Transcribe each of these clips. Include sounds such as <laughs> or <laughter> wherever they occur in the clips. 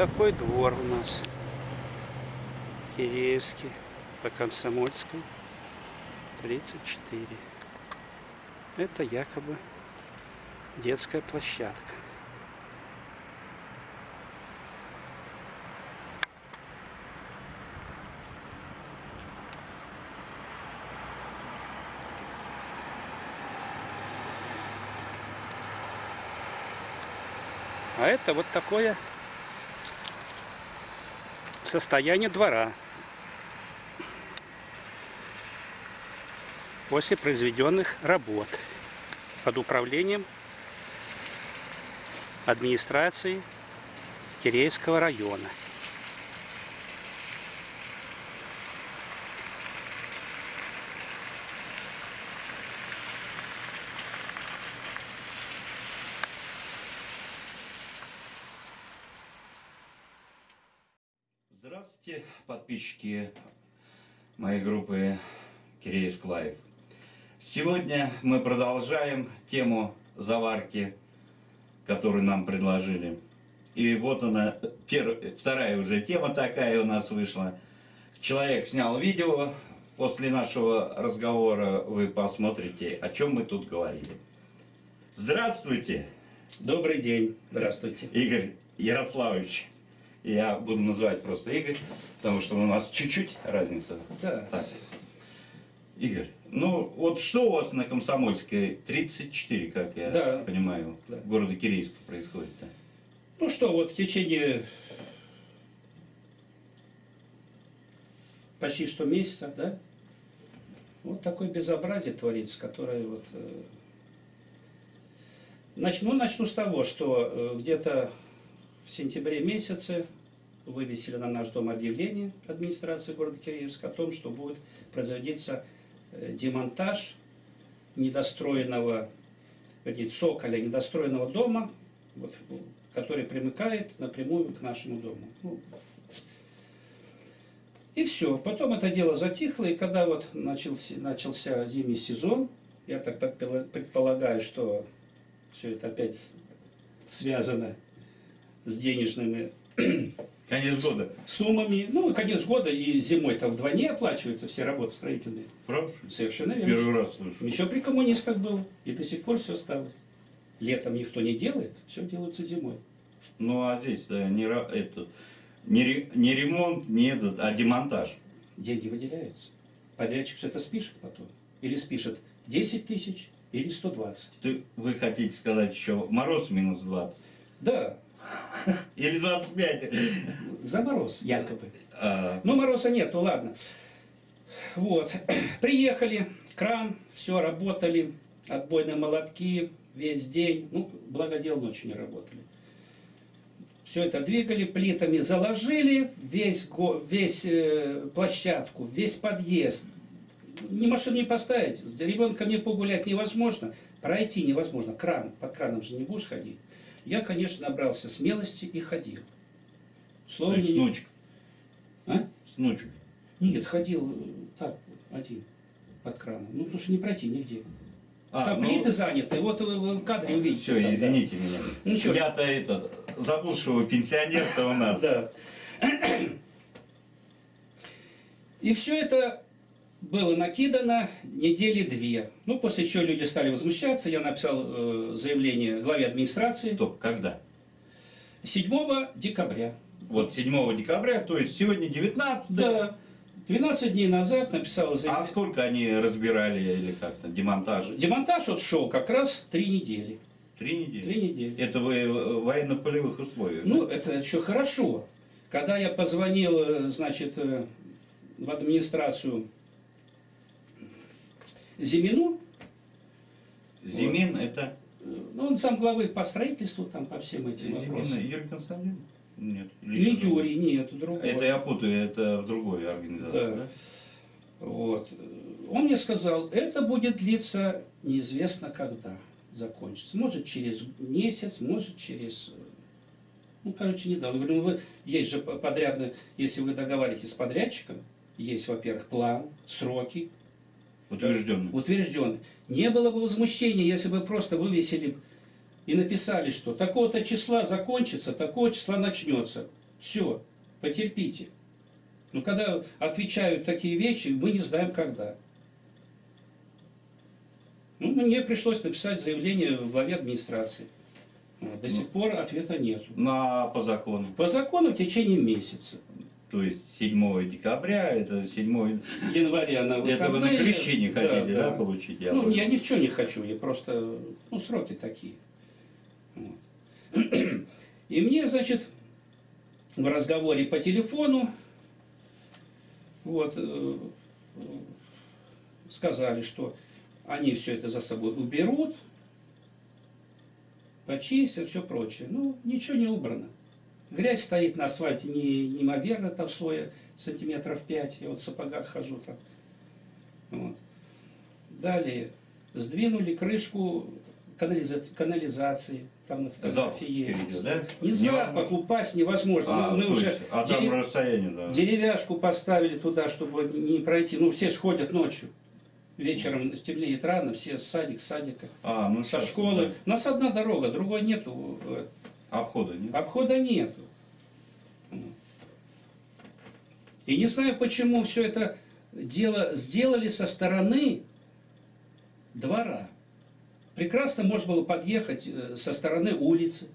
Такой двор у нас. Киреевский, по Комсомольской, 34. Это якобы детская площадка. А это вот такое состояние двора после произведенных работ под управлением администрации Кирейского района. Здравствуйте, подписчики моей группы Киреевск Лайв. Сегодня мы продолжаем тему заварки, которую нам предложили. И вот она, первая, вторая уже тема такая у нас вышла. Человек снял видео, после нашего разговора вы посмотрите, о чем мы тут говорили. Здравствуйте! Добрый день, здравствуйте. Игорь Ярославович. Я буду называть просто Игорь, потому что у нас чуть-чуть разница. Да. Так. Игорь, ну вот что у вас на Комсомольской 34, как я Да. понимаю, Да. в городе Кирейск происходит-то? Ну что, вот в течение почти что месяца, да, вот такое безобразие творится, которое вот... э, Начну, начну с того, что э, где-то в сентябре месяце вывесили на наш дом объявление администрации города Киреевска о том, что будет производиться э, демонтаж недостроенного, вернее, цоколя недостроенного дома, вот, который примыкает напрямую к нашему дому. Ну, и все. Потом это дело затихло, и когда вот начался, начался зимний сезон, я так предпола- предполагаю, что все это опять связано с денежными Конец года. суммами. Ну, конец года и зимой там вдвойне оплачиваются все работы строительные. Правда? Совершенно верно. Первый раз слышу. Еще при коммунистах было, и до сих пор все осталось. Летом никто не делает, все делается зимой. Ну а здесь да, не, ра- это, не, не ремонт, не этот, а демонтаж. Деньги выделяются. Подрядчик все это спишет потом. Или спишет 10 тысяч, или 120. Ты, вы хотите сказать еще мороз минус 20? Да, Или 25? за мороз якобы. А, Ну, мороза нет, ну ладно. Вот. <clears throat> Приехали, кран, все, работали, отбойные молотки, весь день. Ну, благо дел ночью не работали. Все это двигали, плитами заложили, весь, весь э, площадку, весь подъезд. Ни машину не поставить, с ребенком не погулять невозможно, пройти невозможно. Кран, под краном же не будешь ходить. Я, конечно, набрался смелости и ходил. то Слово есть с не- внучкой. А? С внучкой. Нет, ходил э, так, один, под краном. Ну, потому что не пройти нигде. А, Там ну, плиты заняты, вот вы, вы в кадре увидите. все, Да, да. извините меня. Ничего. Я-то этот, забыл, что вы пенсионер-то у нас. Да. И все это было накидано недели две. Ну, после чего люди стали возмущаться. Я написал э, заявление главе администрации Стоп, когда? 7 декабря. Вот 7 декабря, то есть сегодня 19 Да. 12 дней назад написал А заявление. сколько они разбирали или как-то, демонтаж? Демонтаж вот шел как раз три недели. Три недели? Три недели. Это вы в военно-полевых условиях? Ну, это еще хорошо. Когда я позвонил, э, значит, э, в администрацию Зимину, Зимин это... э, ну, он сам главы по строительству, там, по всем этим Зимин вопросам. Юрий Константинович? Нет. Не? Юрий, нет, другой. Это я путаю, это в другой организации, Да. да? Вот. Он мне сказал, это будет длиться неизвестно когда закончится. Может через месяц, может через... э, Ну, короче, не дал. Я говорю, ну, вы, есть же по- подрядно, если вы договариваетесь с подрядчиком, есть, во-первых, план, сроки, Утвержденный. утвержденный. Не было бы возмущения, если бы просто вывесили и написали, что такого-то числа закончится, такого числа начнется. Все, потерпите. Но когда отвечают такие вещи, мы не знаем когда. Ну, мне пришлось написать заявление в главе администрации. До сих пор ответа нет. На, по закону. По закону в течение месяца. То есть 7 декабря, это 7... Января на выходные. Это вы на крещение Да, хотите, да, да. получить? Я ну, понял. я ни в чем не хочу, я просто, ну, сроки такие. Вот. И мне, значит, в разговоре по телефону, вот, э, сказали, что они все это за собой уберут, почистят, все прочее. Ну, ничего не убрано. Грязь стоит на асфальте не, неимоверно, там слоя сантиметров 5. Я вот в сапогах хожу там. Вот. Далее сдвинули крышку канализации, канализации. Там на Запах фотографии есть. впереди, да? Не запах, упасть невозможно. А, мы мы уже есть, а там дерев- расстояние, да. деревяшку поставили туда, чтобы не пройти. Ну, все ж ходят ночью. Вечером темнеет рано, все с садик, с садика, А, ну со щас, школы. да. У нас одна дорога, другой нету. Э, Обхода нет? Обхода нету. И не знаю, почему все это дело сделали со стороны двора. Прекрасно можно было подъехать э, со стороны улицы.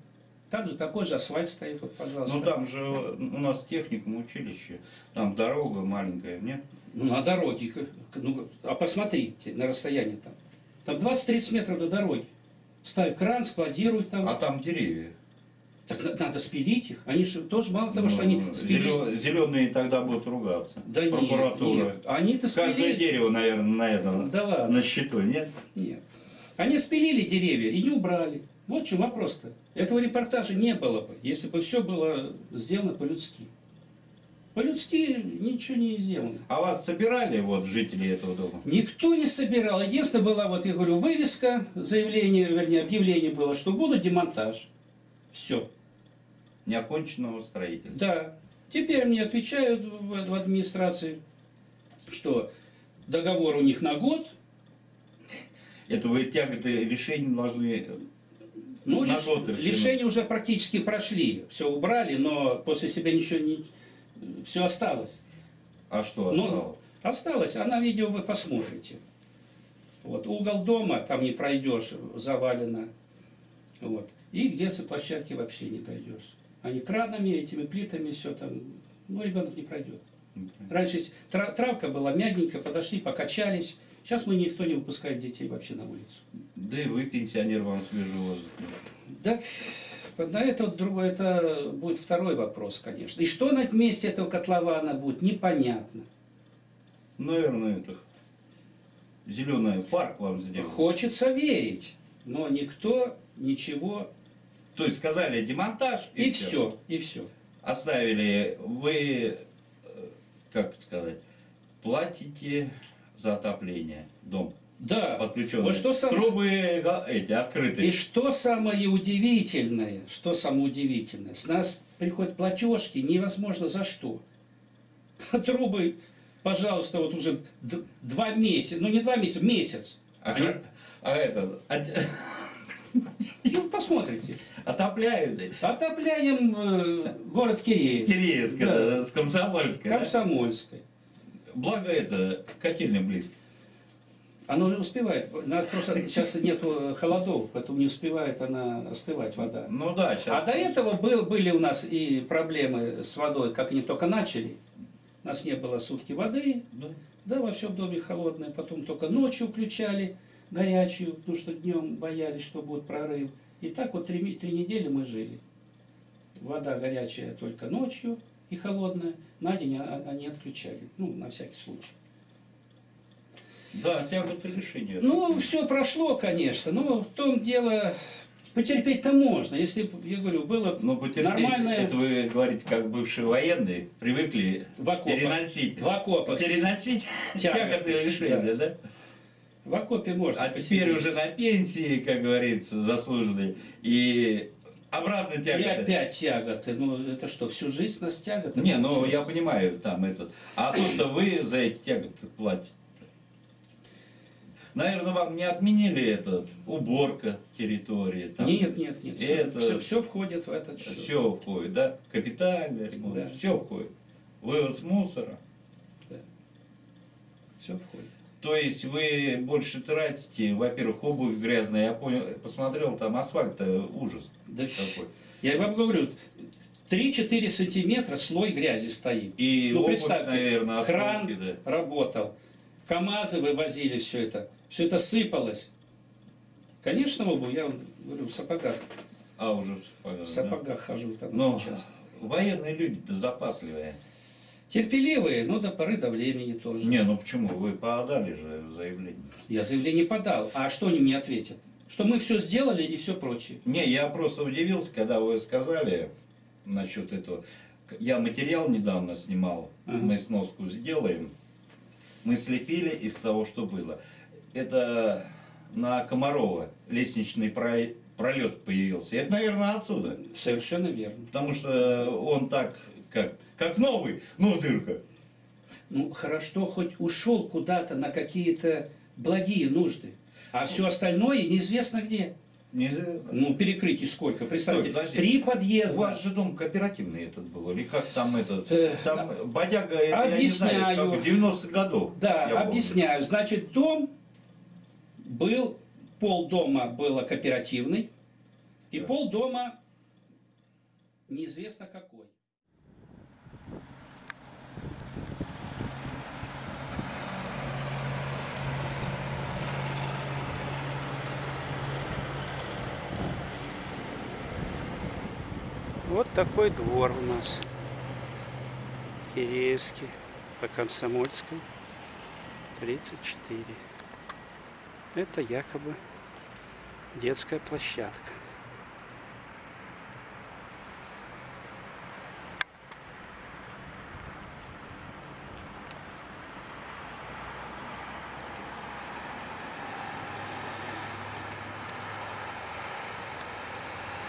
Там же такой же асфальт стоит, вот, пожалуйста. Ну там же у нас техникум училище, там дорога маленькая, нет? Ну, на дороге. Ну, а посмотрите на расстояние там. Там 20-30 метров до дороги. Ставь кран, складируй там. А там деревья. Так надо спилить их. Они же тоже мало того, что они спилили. Зеленые тогда будут ругаться. Да нет, Прокуратура. нет. Они-то Каждое спилили. дерево, наверное, на этом, Да ладно. на счету, нет? Нет. Они спилили деревья и не убрали. Вот в чем вопрос-то. Этого репортажа не было бы, если бы все было сделано по-людски. По-людски ничего не сделано. А вас собирали вот жители этого дома? Никто не собирал. Единственное была, вот я говорю, вывеска, заявление, вернее, объявление было, что будет демонтаж. Все. Неоконченного строительства. Да. Теперь мне отвечают в, администрации, что договор у них на год, Это вы тяготы решения должны... Ну, На лиш- год решено. лишения уже практически прошли. Все убрали, но после себя ничего не... Все осталось. А что Ну, осталось? осталось, а на видео вы посмотрите. Вот, угол дома, там не пройдешь, завалено. Вот. И где с площадки вообще не дойдешь. Они кранами, этими плитами, все там, ну, ребенок не пройдет. Раньше травка была мягенькая, подошли, покачались. Сейчас мы никто не выпускает детей вообще на улицу. Да и вы, пенсионер, вам свежий воздух. Да, на это, вот другой, это будет второй вопрос, конечно. И что на месте этого котлована будет, непонятно. Наверное, это зеленый парк вам сделал. Хочется верить, но никто ничего... То есть сказали демонтаж и, И все, и все. Оставили, вы, э, как сказать, платите за отопление дом. Да. Подключенные. Вот что сам- Трубы эти И открытые. что самое удивительное, что самое удивительное, с нас приходят платежки невозможно за что. <laughs> Трубы, пожалуйста, вот уже два месяца, ну не два месяца, месяц. А, Они- а это, <laughs> <laughs> от- Ну, посмотрите. отопляют. Отопляем э, город Киреевск. Киреевск, Да. это, с Комсомольской. да? Комсомольской. Благо это, котельня близко. Оно не успевает. Надо просто сейчас нету холодов, поэтому не успевает она остывать вода. Ну да, сейчас. А до этого был, были у нас и проблемы с водой, как они только начали. У нас не было сутки воды, Да. да, во всем доме холодное. Потом только ночью включали горячую, потому что днем боялись, что будет прорыв. И так вот три, три недели мы жили. Вода горячая только ночью и холодная. На день они отключали, ну, на всякий случай. Да, тяготы решения. Ну, все прошло, конечно, но в том дело, потерпеть-то можно. Если, я говорю, было Ну, потерпеть, нормальное это вы говорите, как бывшие военные, привыкли в окопах, переносить. в окопах, Переносить Тяготы, тяготы решения, да? В окопе можно. А теперь посидеть. уже на пенсии, как говорится, заслуженной, и обратно И тяготы. опять тяготы. Ну, это что, всю жизнь нас тяготы? Не, ну я понимаю, там этот. А то, что вы за эти тяготы платите. Наверное, вам не отменили этот уборка территории. там Нет, нет, нет. Это- Все, все входит в этот счет. Все входит, да? Капитальный ремонт, Да. все входит. Вывоз мусора. Все входит. То есть вы больше тратите, во-первых, обувь грязная, я понял, посмотрел, там асфальт ужас Да, такой. я вам говорю, 3-4 сантиметра слой грязи стоит. И Ну, обувь, представьте, наверное, кран да. работал, КАМАЗы вывозили все это, все это сыпалось. Конечно, обувь, я вам говорю, в сапогах, А, уже в сапогах, в да. сапогах хожу там Но часто. военные люди-то запасливые. Терпеливые, но до поры до времени тоже. Не, ну почему? Вы подали же заявление. Я заявление подал, а что они мне ответят? Что мы все сделали и все прочее. Не, я просто удивился, когда вы сказали насчет этого. Я материал недавно снимал, Ага. мы сноску сделаем. Мы слепили из того, что было. Это на Комарова лестничный про- пролет появился. Это, наверное, отсюда. Совершенно верно. Потому что он так, как, как новый, ну дырка. Ну, хорошо, хоть ушел куда-то на какие-то благие нужды. А все остальное неизвестно где. Неизвестно. Ну, перекрытий сколько? Представьте, Стой, три У подъезда. вас же дом кооперативный этот был, или как там этот? Э, Там бодяга, это я не знаю, объясняю. как 90-х годов. Да, я помню. объясняю. Значит, дом был, пол дома было кооперативный, и Да. пол дома неизвестно какой. Вот такой двор у нас. Киреевский, по Комсомольской, 34. Это якобы детская площадка.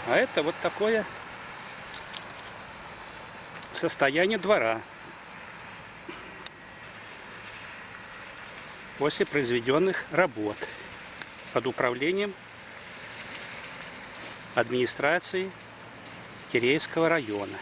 А это вот такое состояние двора после произведенных работ под управлением администрации Киреевского района.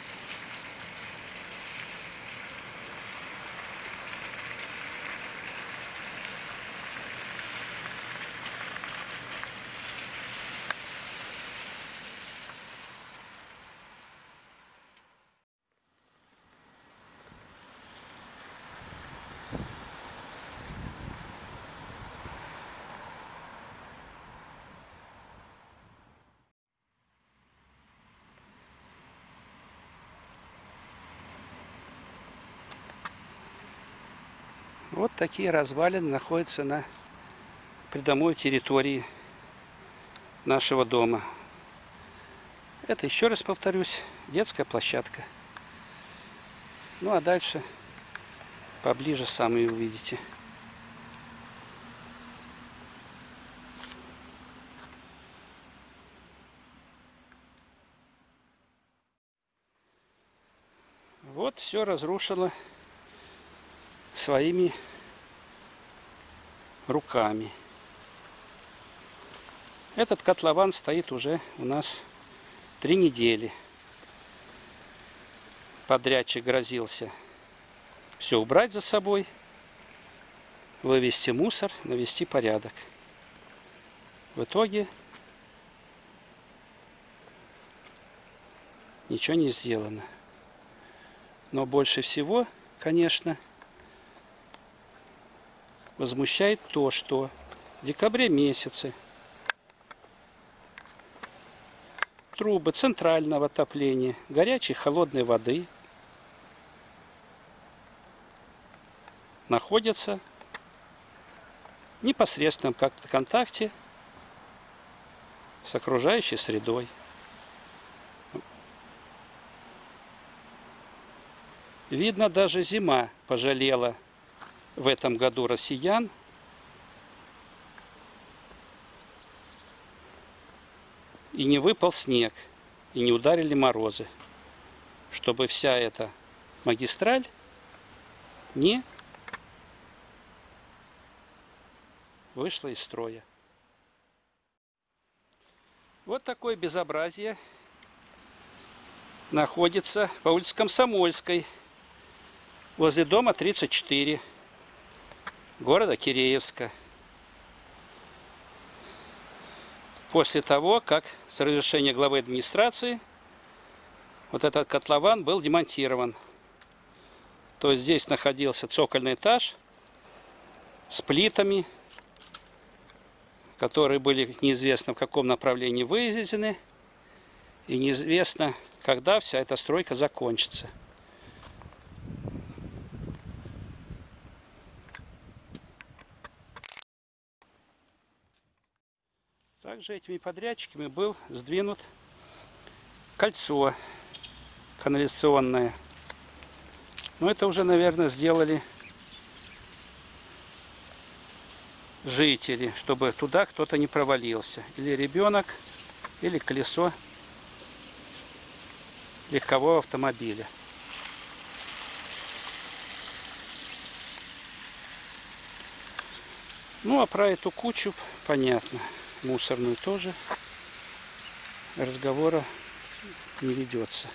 Вот такие развалины находятся на придомовой территории нашего дома. Это, еще раз повторюсь, детская площадка. Ну а дальше поближе сами увидите. Вот все разрушило своими руками. Этот котлован стоит уже у нас три недели. Подрядчик грозился все убрать за собой, вывести мусор, навести порядок. В итоге ничего не сделано. Но больше всего, конечно, возмущает то, что в декабре месяце трубы центрального отопления, горячей холодной воды находятся в непосредственном как контакте с окружающей средой. Видно, даже зима пожалела в этом году россиян. И не выпал снег, и не ударили морозы, чтобы вся эта магистраль не вышла из строя. Вот такое безобразие находится по улице Комсомольской, возле дома 34, города Киреевска. После того, как с разрешения главы администрации вот этот котлован был демонтирован. То есть здесь находился цокольный этаж с плитами, которые были неизвестно в каком направлении вывезены. И неизвестно, когда вся эта стройка закончится. Также этими подрядчиками был сдвинут кольцо канализационное. Но это уже, наверное, сделали жители, чтобы туда кто-то не провалился. Или ребенок, или колесо легкового автомобиля. Ну, а про эту кучу понятно. Мусорную тоже. Разговора не ведется.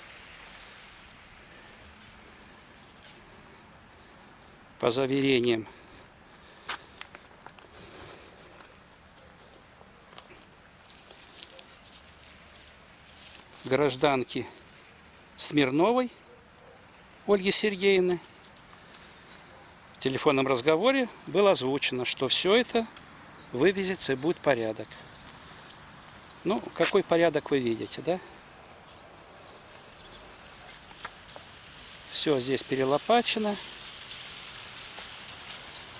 По заверениям. Гражданки Смирновой Ольги Сергеевны. В телефонном разговоре было озвучено, что все это вывезется и будет порядок. Ну, какой порядок вы видите, да? Все здесь перелопачено.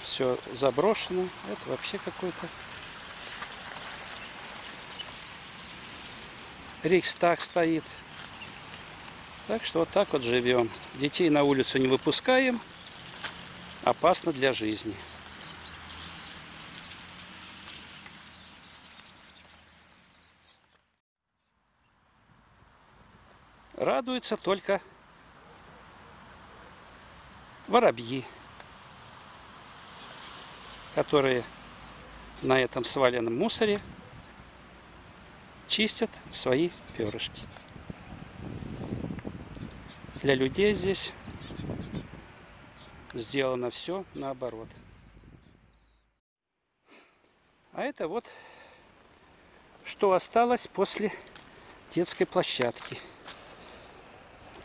Все заброшено. Это вообще какой-то Рейхстаг стоит. Так что вот так вот живем. Детей на улицу не выпускаем. Опасно для жизни. Радуются только воробьи, которые на этом сваленном мусоре чистят свои перышки. Для людей здесь сделано все наоборот. А это вот что осталось после детской площадки.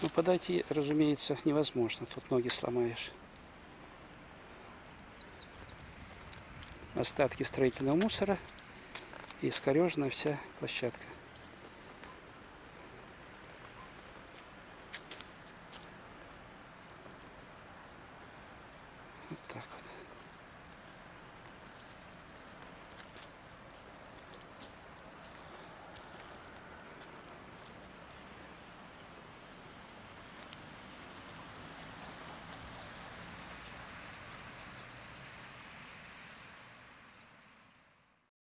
Ну, подойти, разумеется, невозможно. Тут ноги сломаешь. Остатки строительного мусора и искорежена вся площадка.